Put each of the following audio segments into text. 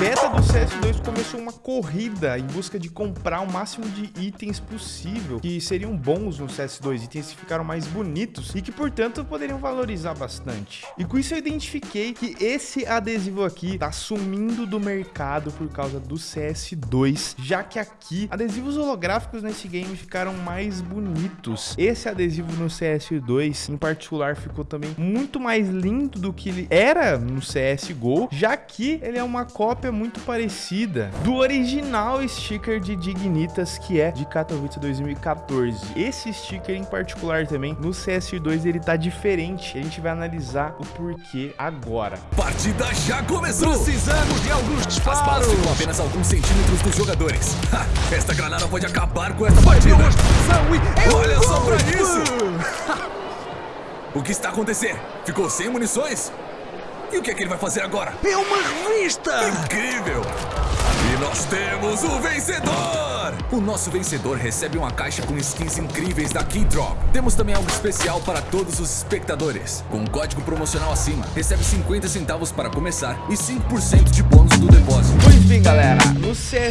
do CS2 começou uma corrida em busca de comprar o máximo de itens possível que seriam bons no CS2, itens que ficaram mais bonitos e que, portanto, poderiam valorizar bastante. E com isso eu identifiquei que esse adesivo aqui tá sumindo do mercado por causa do CS2, já que aqui adesivos holográficos nesse game ficaram mais bonitos. Esse adesivo no CS2, em particular, ficou também muito mais lindo do que ele era no CSGO, já que ele é uma cópia muito parecida do original sticker de Dignitas, que é de Katowice 2014. Esse sticker em particular também, no CS2 ele tá diferente. A gente vai analisar o porquê agora. Partida já começou! Precisamos de alguns disparos! Ficam apenas alguns centímetros dos jogadores. Ha, esta granada pode acabar com esta partida! Olha só pra isso! o que está acontecendo? Ficou sem munições? E o que é que ele vai fazer agora? É uma revista! Incrível! E nós temos o vencedor! O nosso vencedor recebe uma caixa com skins incríveis da Keydrop. Temos também algo especial para todos os espectadores. Com um código promocional acima, recebe 50 centavos para começar e 5% de bônus do depósito. Pois bem, galera,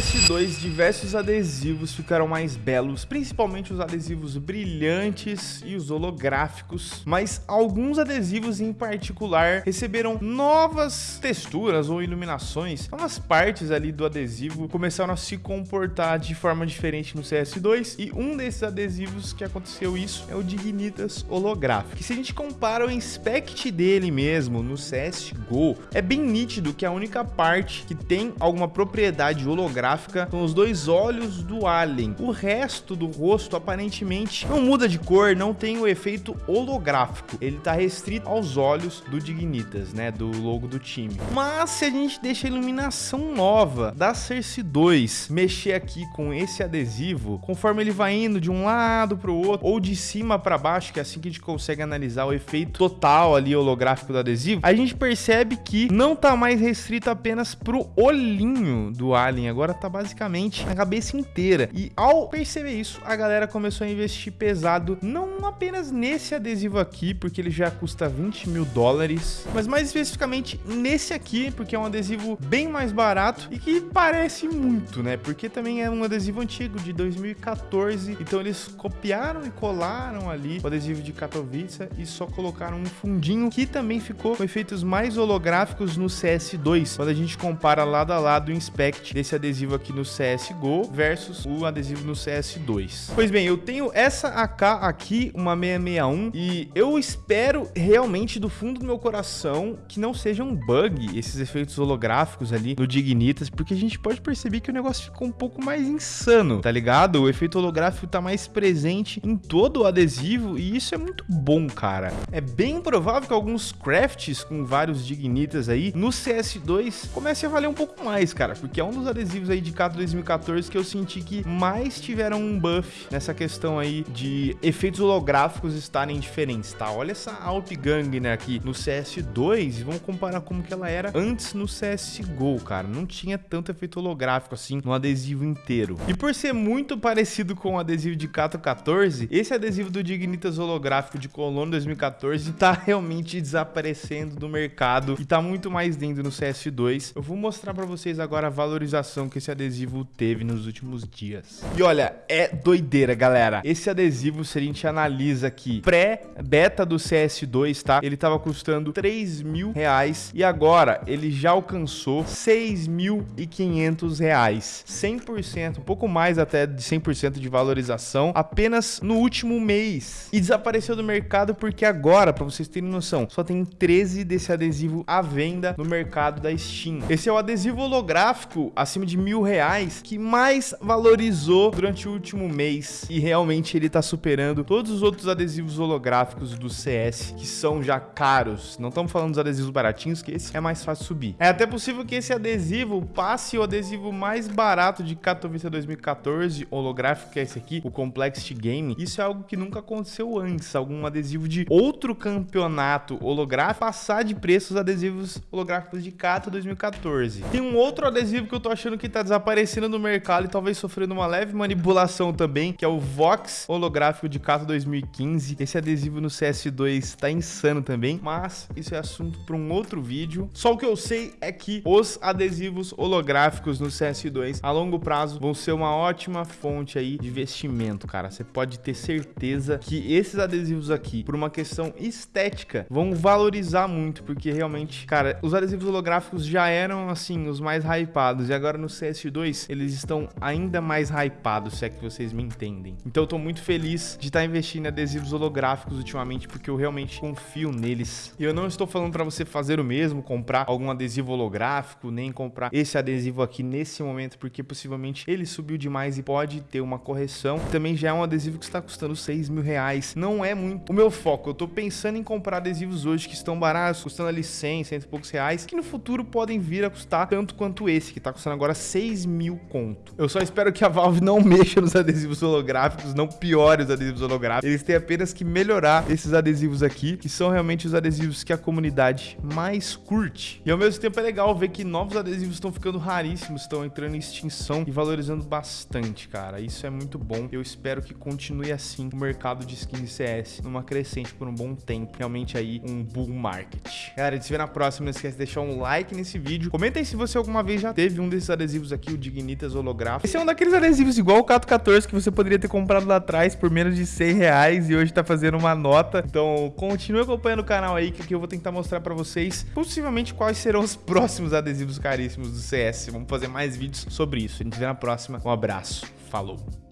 no CS2 diversos adesivos ficaram mais belos, principalmente os adesivos brilhantes e os holográficos, mas alguns adesivos em particular receberam novas texturas ou iluminações. Algumas partes ali do adesivo começaram a se comportar de forma diferente no CS2 e um desses adesivos que aconteceu isso é o Dignitas holográfico. Que se a gente compara o inspect dele mesmo no CSGO, é bem nítido que a única parte que tem alguma propriedade holográfica são os dois olhos do alien. O resto do rosto aparentemente não muda de cor, não tem o efeito holográfico. Ele tá restrito aos olhos do Dignitas, né, do logo do time. Mas se a gente deixa a iluminação nova da Cersei 2 mexer aqui com esse adesivo, conforme ele vai indo de um lado para o outro, ou de cima para baixo, que é assim que a gente consegue analisar o efeito total ali holográfico do adesivo, a gente percebe que não tá mais restrito apenas pro olhinho do alien, agora tá basicamente na cabeça inteira. E ao perceber isso, a galera começou a investir pesado, não apenas nesse adesivo aqui, porque ele já custa 20 mil dólares, mas mais especificamente nesse aqui, porque é um adesivo bem mais barato e que parece muito, né? Porque também é um adesivo antigo, de 2014. Então eles copiaram e colaram ali o adesivo de Katowice e só colocaram um fundinho que também ficou com efeitos mais holográficos no CS2. Quando a gente compara lado a lado o inspect desse adesivo aqui no CSGO versus o adesivo no CS2. Pois bem, eu tenho essa AK aqui, uma 661, e eu espero realmente do fundo do meu coração que não seja um bug esses efeitos holográficos ali no Dignitas, porque a gente pode perceber que o negócio ficou um pouco mais insano, tá ligado? O efeito holográfico tá mais presente em todo o adesivo e isso é muito bom, cara. É bem provável que alguns crafts com vários Dignitas aí no CS2 comecem a valer um pouco mais, cara, porque é um dos adesivos aí de Cato 2014 que eu senti que mais tiveram um buff nessa questão aí de efeitos holográficos estarem diferentes, tá? Olha essa Alp Gang, né, aqui no CS2 e vamos comparar como que ela era antes no CSGO, cara. Não tinha tanto efeito holográfico assim no adesivo inteiro. E por ser muito parecido com o adesivo de Cato 14, esse adesivo do Dignitas holográfico de Colono 2014 tá realmente desaparecendo do mercado e tá muito mais lindo no CS2. Eu vou mostrar pra vocês agora a valorização que esse adesivo teve nos últimos dias. E olha, é doideira, galera. Esse adesivo, se a gente analisa aqui, pré-beta do CS2, tá? Ele tava custando 3 mil reais e agora ele já alcançou 6.500 reais. 100%, um pouco mais até de 100% de valorização apenas no último mês. E desapareceu do mercado porque agora, para vocês terem noção, só tem 13 desse adesivo à venda no mercado da Steam. Esse é o adesivo holográfico acima de mil reais que mais valorizou durante o último mês e realmente ele tá superando todos os outros adesivos holográficos do CS que são já caros. Não estamos falando dos adesivos baratinhos, que esse é mais fácil subir. É até possível que esse adesivo passe o adesivo mais barato de Katowice 2014, holográfico, que é esse aqui, o Complexity Game. Isso é algo que nunca aconteceu antes. Algum adesivo de outro campeonato holográfico passar de preço os adesivos holográficos de Kato 2014. Tem um outro adesivo que eu tô achando que tá desaparecendo no mercado e talvez sofrendo uma leve manipulação também, que é o Vox holográfico de Kato 2015. Esse adesivo no CS2 tá insano também, mas isso é assunto para um outro vídeo. Só o que eu sei é que os adesivos holográficos no CS2 a longo prazo vão ser uma ótima fonte aí de investimento, cara. Você pode ter certeza que esses adesivos aqui, por uma questão estética, vão valorizar muito, porque realmente, cara, os adesivos holográficos já eram, assim, os mais hypados, e agora no CS2 eles estão ainda mais hypados, se é que vocês me entendem. Então eu tô muito feliz de estar tá investindo em adesivos holográficos ultimamente, porque eu realmente confio neles. E eu não estou falando para você fazer o mesmo, comprar algum adesivo holográfico, nem comprar esse adesivo aqui nesse momento, porque possivelmente ele subiu demais e pode ter uma correção. Também já é um adesivo que está custando 6 mil reais. Não é muito o meu foco. Eu tô pensando em comprar adesivos hoje que estão baratos, custando ali 100, 100 e poucos reais, que no futuro podem vir a custar tanto quanto esse, que tá custando agora 6 mil conto. Eu só espero que a Valve não mexa nos adesivos holográficos, não piore os adesivos holográficos. Eles têm apenas que melhorar esses adesivos aqui, que são realmente os adesivos que a comunidade mais curte. E ao mesmo tempo é legal ver que novos adesivos estão ficando raríssimos, estão entrando em extinção e valorizando bastante, cara. Isso é muito bom. Eu espero que continue assim o mercado de skins CS numa crescente por um bom tempo. Realmente aí um bull market. Galera, a gente se vê na próxima. Não esquece de deixar um like nesse vídeo. Comenta aí se você alguma vez já teve um desses adesivos aqui, o Dignitas holográfico. Esse é um daqueles adesivos igual o Cato 14 que você poderia ter comprado lá atrás por menos de 100 reais e hoje tá fazendo uma nota. Então continue acompanhando o canal aí que aqui eu vou tentar mostrar pra vocês possivelmente quais serão os próximos adesivos caríssimos do CS. Vamos fazer mais vídeos sobre isso. A gente vê na próxima. Um abraço. Falou.